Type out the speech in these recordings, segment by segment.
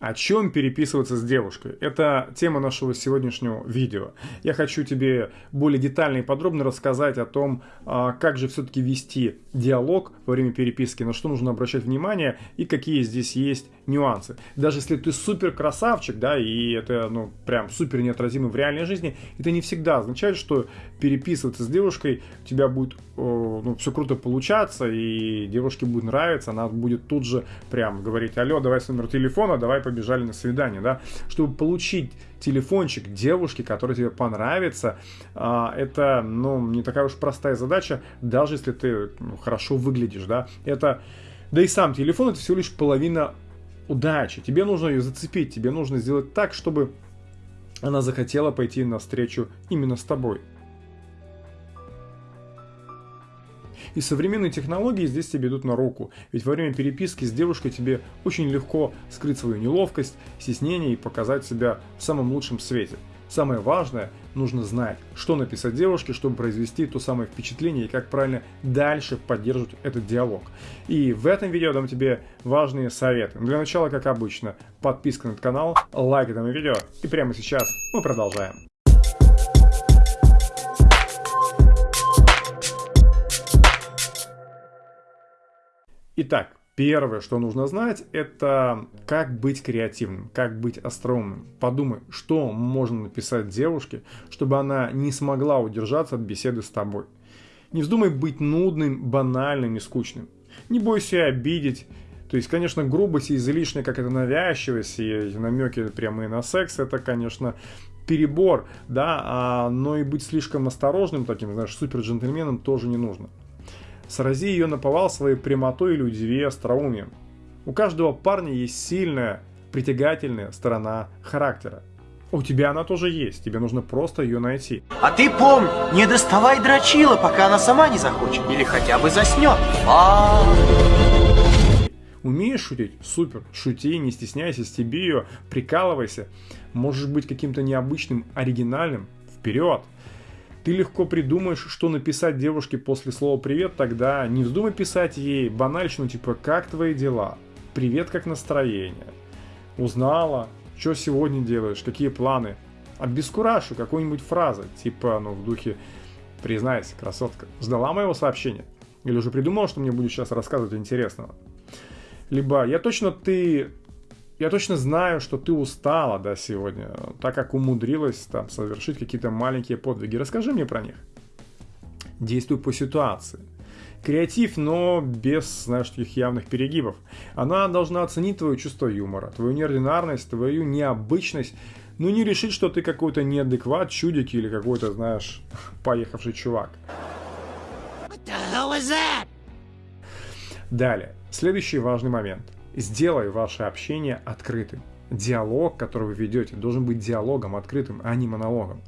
О чем переписываться с девушкой? Это тема нашего сегодняшнего видео. Я хочу тебе более детально и подробно рассказать о том, а, как же все-таки вести диалог во время переписки, на что нужно обращать внимание и какие здесь есть нюансы. Даже если ты супер красавчик, да, и это, ну, прям супер неотразимо в реальной жизни, это не всегда означает, что переписываться с девушкой у тебя будет, ну, все круто получаться, и девушке будет нравиться, она будет тут же прям говорить, алло, давай с номер телефона, давай побежали на свидание, да, чтобы получить телефончик девушки, который тебе понравится, а, это, ну, не такая уж простая задача, даже если ты ну, хорошо выглядишь, да, это, да и сам телефон это всего лишь половина удачи, тебе нужно ее зацепить, тебе нужно сделать так, чтобы она захотела пойти навстречу именно с тобой. И современные технологии здесь тебе идут на руку, ведь во время переписки с девушкой тебе очень легко скрыть свою неловкость, стеснение и показать себя в самом лучшем свете. Самое важное, нужно знать, что написать девушке, чтобы произвести то самое впечатление и как правильно дальше поддерживать этот диалог. И в этом видео дам тебе важные советы. Для начала, как обычно, подписка на канал, лайк этому видео и прямо сейчас мы продолжаем. Итак, первое, что нужно знать, это как быть креативным, как быть остроумным. Подумай, что можно написать девушке, чтобы она не смогла удержаться от беседы с тобой. Не вздумай быть нудным, банальным и скучным. Не бойся обидеть. То есть, конечно, грубость и излишняя, как это навязчивость и намеки прямые на секс, это, конечно, перебор, да, а, но и быть слишком осторожным таким, знаешь, супер джентльменом тоже не нужно. Срази ее наповал своей прямотой или удиви остроумием. У каждого парня есть сильная, притягательная сторона характера. У тебя она тоже есть, тебе нужно просто ее найти. А ты помни, не доставай дрочила, пока она сама не захочет, или хотя бы заснет. А Умеешь шутить? Супер. Шути, не стесняйся, стеби ее, прикалывайся. Можешь быть каким-то необычным, оригинальным. Вперед! Ты легко придумаешь, что написать девушке после слова «привет», тогда не вздумай писать ей банальщину типа «как твои дела?», «привет, как настроение?», «узнала?», «что сегодня делаешь?», «какие планы?». Обескуражу какой-нибудь фразы, типа, ну, в духе «признайся, красотка, ждала моего сообщения?» Или уже придумал, что мне будет сейчас рассказывать интересного? Либо «я точно ты я точно знаю, что ты устала, да, сегодня, так как умудрилась там совершить какие-то маленькие подвиги. Расскажи мне про них. Действуй по ситуации. Креатив, но без, знаешь, таких явных перегибов. Она должна оценить твое чувство юмора, твою неординарность, твою необычность, но не решить, что ты какой-то неадекват, чудик или какой-то, знаешь, поехавший чувак. Далее, следующий важный момент – Сделай ваше общение открытым. Диалог, который вы ведете, должен быть диалогом открытым, а не монологом.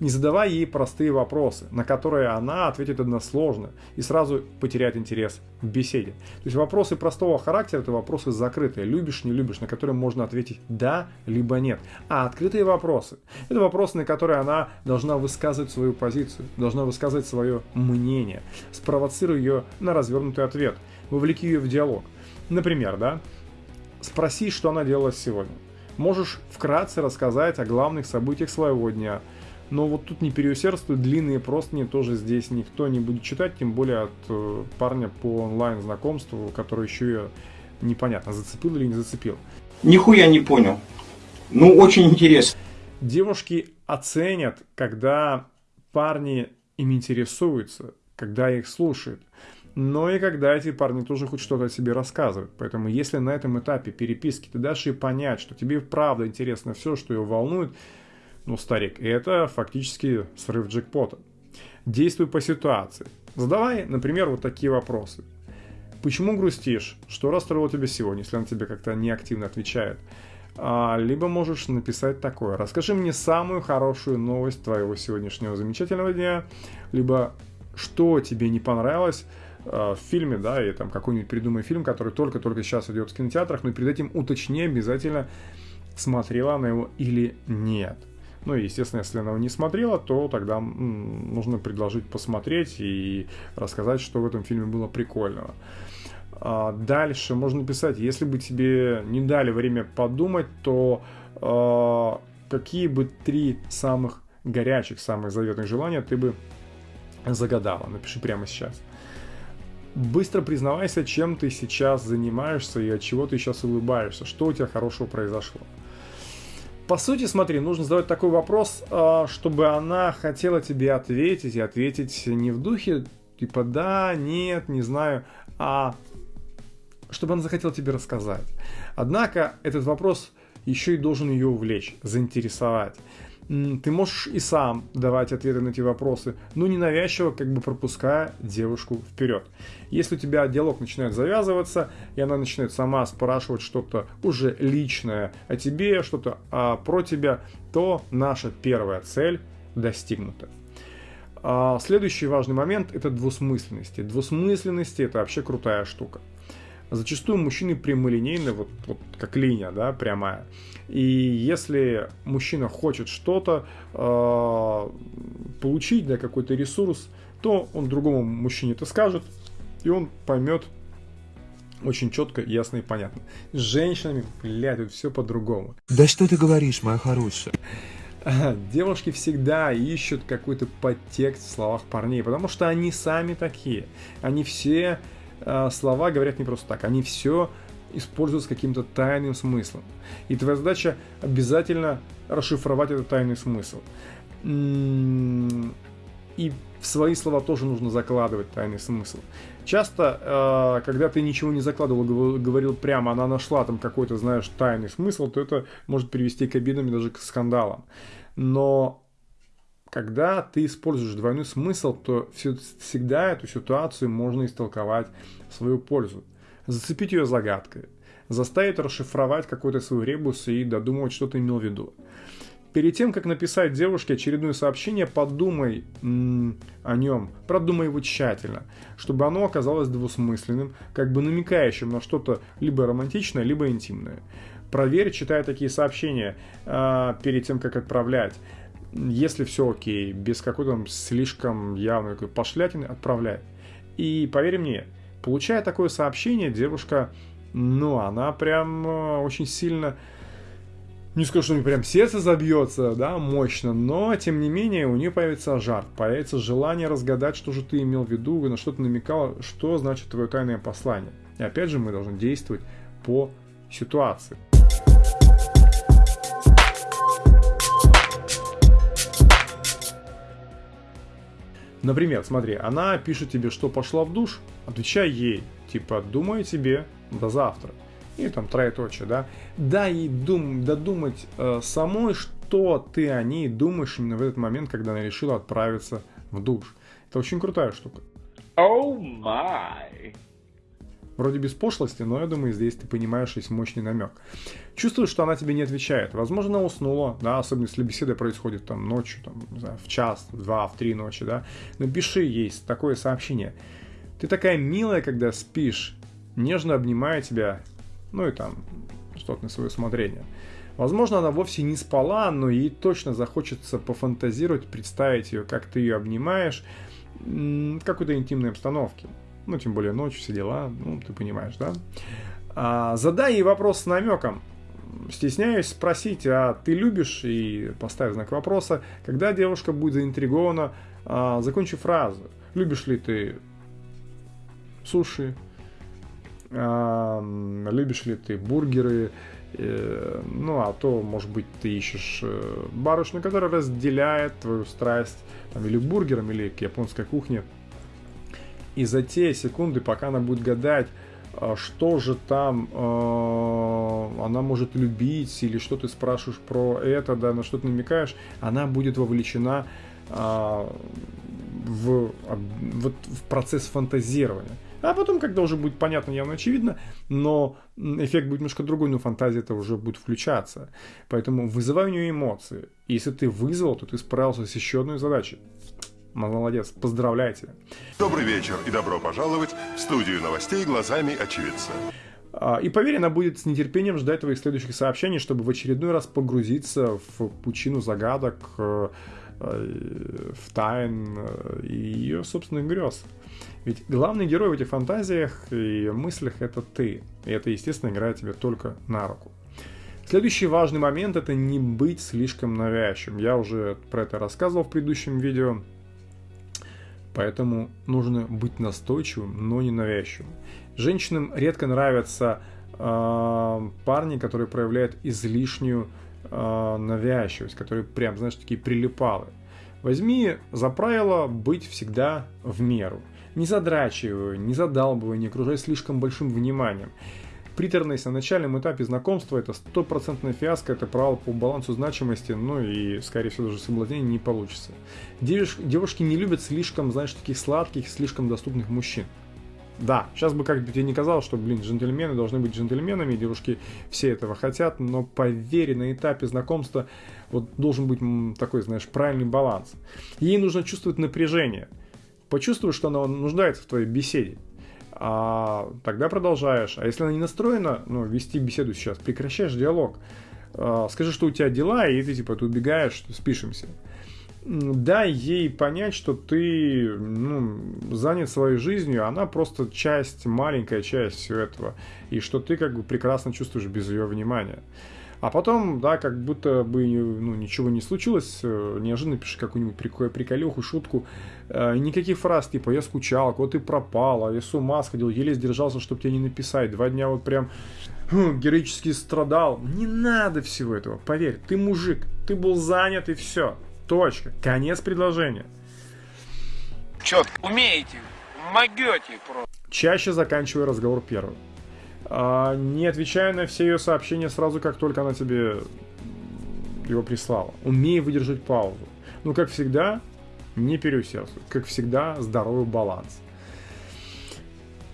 Не задавай ей простые вопросы, на которые она ответит односложно и сразу потеряет интерес к беседе. То есть вопросы простого характера – это вопросы закрытые, любишь, не любишь, на которые можно ответить «да» либо «нет». А открытые вопросы – это вопросы, на которые она должна высказывать свою позицию, должна высказывать свое мнение. Спровоцируй ее на развернутый ответ, вовлеки ее в диалог. Например, да, спроси, что она делала сегодня. Можешь вкратце рассказать о главных событиях своего дня. Но вот тут не переусердствуй, длинные простыни тоже здесь никто не будет читать, тем более от э, парня по онлайн знакомству, который еще ее непонятно, зацепил или не зацепил. Нихуя не понял. Ну, очень интересно. Девушки оценят, когда парни им интересуются, когда их слушают но и когда эти парни тоже хоть что-то о себе рассказывают. Поэтому если на этом этапе переписки ты дашь ей понять, что тебе правда интересно все, что ее волнует, ну, старик, это фактически срыв джекпота. Действуй по ситуации. Задавай, например, вот такие вопросы. Почему грустишь? Что расстроило тебя сегодня, если она тебе как-то неактивно отвечает? А, либо можешь написать такое. Расскажи мне самую хорошую новость твоего сегодняшнего замечательного дня. Либо что тебе не понравилось в фильме, да, и там какой-нибудь придумай фильм, который только-только сейчас идет в кинотеатрах, но перед этим уточни обязательно, смотрела она его или нет. Ну и, естественно, если она его не смотрела, то тогда нужно предложить посмотреть и рассказать, что в этом фильме было прикольного. А, дальше можно написать, если бы тебе не дали время подумать, то а, какие бы три самых горячих, самых заветных желания ты бы загадала. Напиши прямо сейчас. Быстро признавайся, чем ты сейчас занимаешься и от чего ты сейчас улыбаешься, что у тебя хорошего произошло. По сути, смотри, нужно задавать такой вопрос, а, чтобы она хотела тебе ответить, и ответить не в духе, типа да, нет, не знаю, а чтобы она захотела тебе рассказать. Однако этот вопрос еще и должен ее увлечь, заинтересовать. Ты можешь и сам давать ответы на эти вопросы, но ненавязчиво как бы пропуская девушку вперед. Если у тебя диалог начинает завязываться, и она начинает сама спрашивать что-то уже личное о тебе, что-то а, про тебя, то наша первая цель достигнута. А, следующий важный момент – это двусмысленности. Двусмысленности – это вообще крутая штука. Зачастую мужчины прямолинейны, вот, вот как линия, да, прямая. И если мужчина хочет что-то э, получить, да, какой-то ресурс, то он другому мужчине это скажет, и он поймет очень четко, ясно и понятно. С женщинами, блядь, тут все по-другому. Да что ты говоришь, моя хорошая? Девушки всегда ищут какой-то подтекст в словах парней, потому что они сами такие. Они все слова говорят не просто так, они все используют с каким-то тайным смыслом. И твоя задача обязательно расшифровать этот тайный смысл. И в свои слова тоже нужно закладывать тайный смысл. Часто, э, когда ты ничего не закладывал, говорил прямо, она нашла там какой-то, знаешь, тайный смысл, то это может привести к обидам и даже к скандалам. Но когда ты используешь двойной смысл, то всегда эту ситуацию можно истолковать в свою пользу. Зацепить ее загадкой, заставить расшифровать какой-то свой ребус и додумывать, что ты имел в виду. Перед тем, как написать девушке очередное сообщение, подумай о нем, продумай его тщательно, чтобы оно оказалось двусмысленным, как бы намекающим на что-то либо романтичное, либо интимное. Проверь, читая такие сообщения э, перед тем, как отправлять. Если все окей, без какой-то слишком явной пошлятины, отправляй. И поверь мне, получая такое сообщение, девушка, ну, она прям э, очень сильно не скажу, что у нее прям сердце забьется, да, мощно, но, тем не менее, у нее появится жар, появится желание разгадать, что же ты имел в виду, на что ты намекал, что значит твое тайное послание. И опять же, мы должны действовать по ситуации. Например, смотри, она пишет тебе, что пошла в душ, отвечай ей, типа, думаю тебе до завтра. И там троеточие, да. Дай ей дум, додумать э, самой, что ты о ней думаешь именно в этот момент, когда она решила отправиться в душ. Это очень крутая штука. Oh my. Вроде без пошлости, но я думаю, здесь ты понимаешь, есть мощный намек. Чувствуешь, что она тебе не отвечает. Возможно, она уснула, да, особенно если беседа происходит там ночью, там, не знаю, в час, в два, в три ночи, да. Напиши ей такое сообщение. Ты такая милая, когда спишь, нежно обнимая тебя, ну и там, что-то на свое усмотрение. Возможно, она вовсе не спала, но ей точно захочется пофантазировать, представить ее, как ты ее обнимаешь в какой-то интимной обстановке ну, тем более ночь, все дела, ну, ты понимаешь, да? А, задай ей вопрос с намеком. Стесняюсь спросить, а ты любишь, и поставь знак вопроса, когда девушка будет заинтригована, а, закончи фразу. Любишь ли ты суши? А, любишь ли ты бургеры? Э, ну, а то, может быть, ты ищешь э, барышню, которая разделяет твою страсть там, или к бургерам, или к японской кухне. И за те секунды, пока она будет гадать, а, что же там э, она может любить, или что ты спрашиваешь про это, да, на что ты намекаешь, она будет вовлечена э, в, в, в процесс фантазирования. А потом, когда уже будет понятно, явно очевидно, но эффект будет немножко другой, но фантазия это уже будет включаться. Поэтому вызывай у нее эмоции. Если ты вызвал, то ты справился с еще одной задачей. Молодец, поздравляйте. Добрый вечер и добро пожаловать в студию новостей глазами очевидца. А, и поверь, она будет с нетерпением ждать твоих следующих сообщений, чтобы в очередной раз погрузиться в пучину загадок, э, э, в тайн э, и ее собственных грез. Ведь главный герой в этих фантазиях и мыслях это ты. И это, естественно, играет тебе только на руку. Следующий важный момент это не быть слишком навязчивым. Я уже про это рассказывал в предыдущем видео. Поэтому нужно быть настойчивым, но не навязчивым. Женщинам редко нравятся э, парни, которые проявляют излишнюю э, навязчивость, которые прям, знаешь, такие прилипалы. Возьми за правило быть всегда в меру. Не задрачивай, не задалбывай, не окружай слишком большим вниманием. Приторность на начальном этапе знакомства это стопроцентная фиаско, это провал по балансу значимости, ну и, скорее всего, даже соблазнение не получится. Девушки, девушки не любят слишком, знаешь, таких сладких, слишком доступных мужчин. Да, сейчас бы как бы тебе не казалось, что, блин, джентльмены должны быть джентльменами, девушки все этого хотят, но поверь, на этапе знакомства вот должен быть такой, знаешь, правильный баланс. Ей нужно чувствовать напряжение. Почувствуй, что она нуждается в твоей беседе а тогда продолжаешь. А если она не настроена, ну, вести беседу сейчас, прекращаешь диалог. А, скажи, что у тебя дела, и ты типа ты убегаешь, спишемся. Дай ей понять, что ты ну, занят своей жизнью, она просто часть, маленькая часть всего этого, и что ты как бы прекрасно чувствуешь без ее внимания. А потом, да, как будто бы ну, ничего не случилось, э, неожиданно пишешь какую-нибудь прикол, приколюху, шутку. Э, никаких фраз типа «я скучал», «вот ты пропала», «я с ума сходил», еле сдержался, чтобы тебе не написать. Два дня вот прям хм, героически страдал. Не надо всего этого, поверь, ты мужик, ты был занят и все. Точка. Конец предложения. Четко. Умеете, могете просто. Чаще заканчивай разговор первым. А, не отвечая на все ее сообщения сразу, как только она тебе его прислала. Умей выдержать паузу. Ну, как всегда, не переусердствуй. Как всегда, здоровый баланс.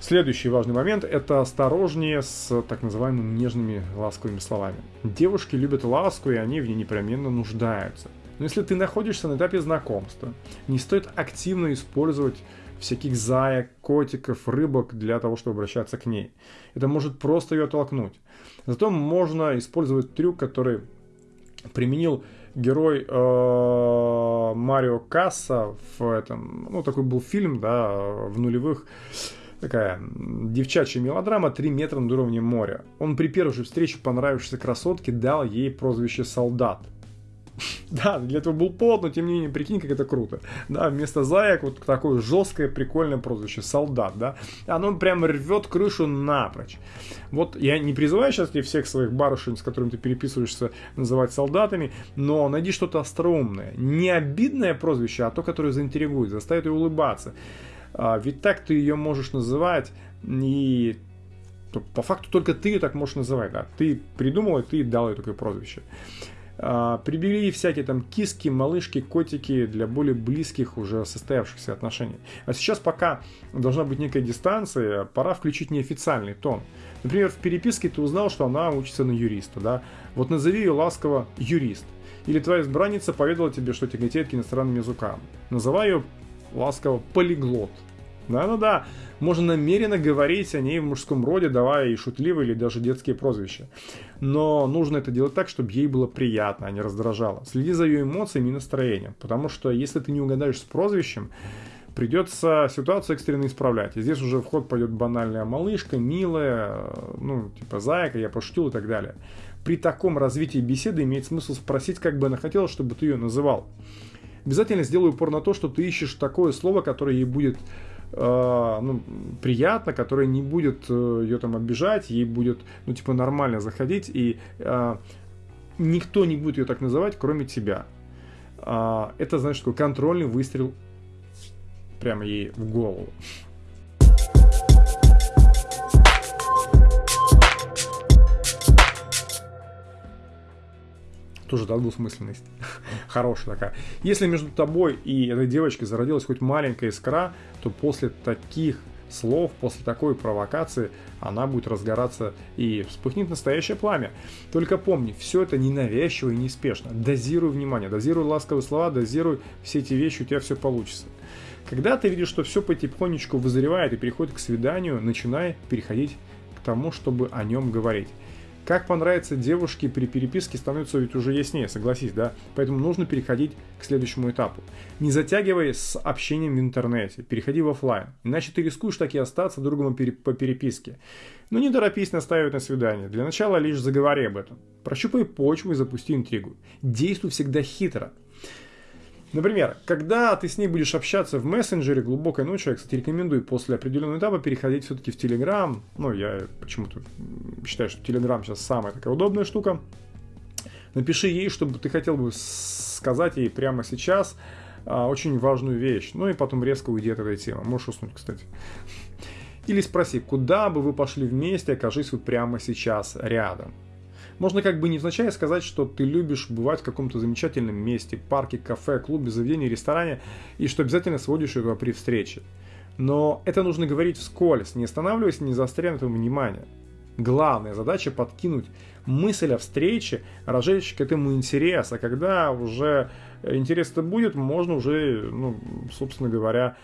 Следующий важный момент – это осторожнее с так называемыми нежными ласковыми словами. Девушки любят ласку, и они в ней непременно нуждаются. Но если ты находишься на этапе знакомства, не стоит активно использовать всяких заек, котиков, рыбок для того, чтобы обращаться к ней. Это может просто ее оттолкнуть. Зато можно использовать трюк, который применил герой э, Марио Касса в этом, ну такой был фильм, да, в нулевых, такая девчачья мелодрама «Три метра над уровнем моря». Он при первой же встрече понравившейся красотке дал ей прозвище «Солдат». Да, для этого был повод, но тем не менее, прикинь, как это круто. Да, вместо заек вот такое жесткое, прикольное прозвище, солдат, да. Оно прям рвет крышу напрочь. Вот я не призываю сейчас тебе всех своих барышень, с которыми ты переписываешься, называть солдатами, но найди что-то остроумное. Не обидное прозвище, а то, которое заинтригует, заставит ее улыбаться. А, ведь так ты ее можешь называть, и по факту только ты ее так можешь называть, да. Ты придумал, и ты дал ей такое прозвище. А, прибери всякие там киски, малышки, котики для более близких уже состоявшихся отношений. А сейчас пока должна быть некая дистанция, пора включить неофициальный тон. Например, в переписке ты узнал, что она учится на юриста, да? Вот назови ее ласково юрист. Или твоя избранница поведала тебе, что тяготеет к иностранным языкам. Называй ее ласково полиглот. Да-да-да, можно намеренно говорить о ней в мужском роде, давая ей шутливые или даже детские прозвища. Но нужно это делать так, чтобы ей было приятно, а не раздражало. Следи за ее эмоциями и настроением, потому что если ты не угадаешь с прозвищем, придется ситуацию экстренно исправлять. И здесь уже в ход пойдет банальная малышка, милая, ну, типа зайка, я пошутил и так далее. При таком развитии беседы имеет смысл спросить, как бы она хотела, чтобы ты ее называл. Обязательно сделай упор на то, что ты ищешь такое слово, которое ей будет ну, приятно, которая не будет э, ее там обижать, ей будет, ну, типа, нормально заходить, и э, никто не будет ее так называть, кроме тебя. Э, это, знаешь, такой контрольный выстрел прямо ей в голову. тоже да, двусмысленность. Хорошая такая. Если между тобой и этой девочкой зародилась хоть маленькая искра, то после таких слов, после такой провокации она будет разгораться и вспыхнет настоящее пламя. Только помни, все это ненавязчиво и неспешно. Дозируй внимание, дозируй ласковые слова, дозируй все эти вещи, у тебя все получится. Когда ты видишь, что все потихонечку вызревает и переходит к свиданию, начинай переходить к тому, чтобы о нем говорить. Как понравится девушке при переписке становится ведь уже яснее, согласись, да? Поэтому нужно переходить к следующему этапу. Не затягивай с общением в интернете, переходи в офлайн, иначе ты рискуешь так и остаться другом по переписке. Но не торопись настаивать на свидание. Для начала лишь заговори об этом. Прощупай почву и запусти интригу. Действуй всегда хитро. Например, когда ты с ней будешь общаться в мессенджере глубокой ночью, я, кстати, рекомендую после определенного этапа переходить все-таки в Телеграм. Ну, я почему-то считаю, что Телеграм сейчас самая такая удобная штука. Напиши ей, чтобы ты хотел бы сказать ей прямо сейчас а, очень важную вещь. Ну и потом резко уйди от этой темы. Можешь уснуть, кстати. Или спроси, куда бы вы пошли вместе, окажись вы прямо сейчас рядом. Можно как бы невзначай сказать, что ты любишь бывать в каком-то замечательном месте, парке, кафе, клубе, заведении, ресторане, и что обязательно сводишь его при встрече. Но это нужно говорить вскользь, не останавливаясь, не заостряя на этом внимание. Главная задача подкинуть мысль о встрече, разжечь к этому интерес, а когда уже интерес-то будет, можно уже, ну, собственно говоря,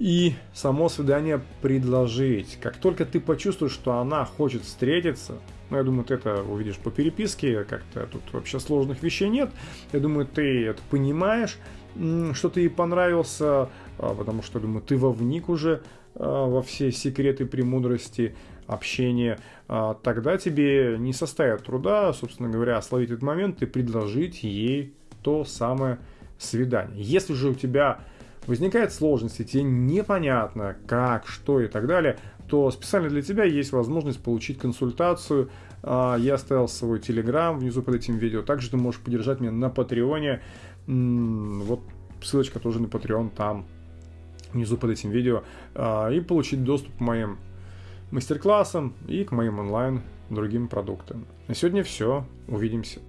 и само свидание предложить. Как только ты почувствуешь, что она хочет встретиться, ну, я думаю, ты это увидишь по переписке, как-то тут вообще сложных вещей нет. Я думаю, ты это понимаешь, что ты ей понравился, а, потому что, думаю, ты вовник уже а, во все секреты премудрости общения, а, тогда тебе не составит труда, собственно говоря, словить этот момент и предложить ей то самое свидание. Если же у тебя возникает сложности, тебе непонятно как, что и так далее, то специально для тебя есть возможность получить консультацию. А, я оставил свой телеграм внизу под этим видео. Также ты можешь поддержать меня на Патреоне. Вот ссылочка тоже на Patreon там внизу под этим видео. А, и получить доступ к моим мастер-классам и к моим онлайн другим продуктам. На сегодня все. Увидимся.